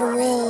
surreal.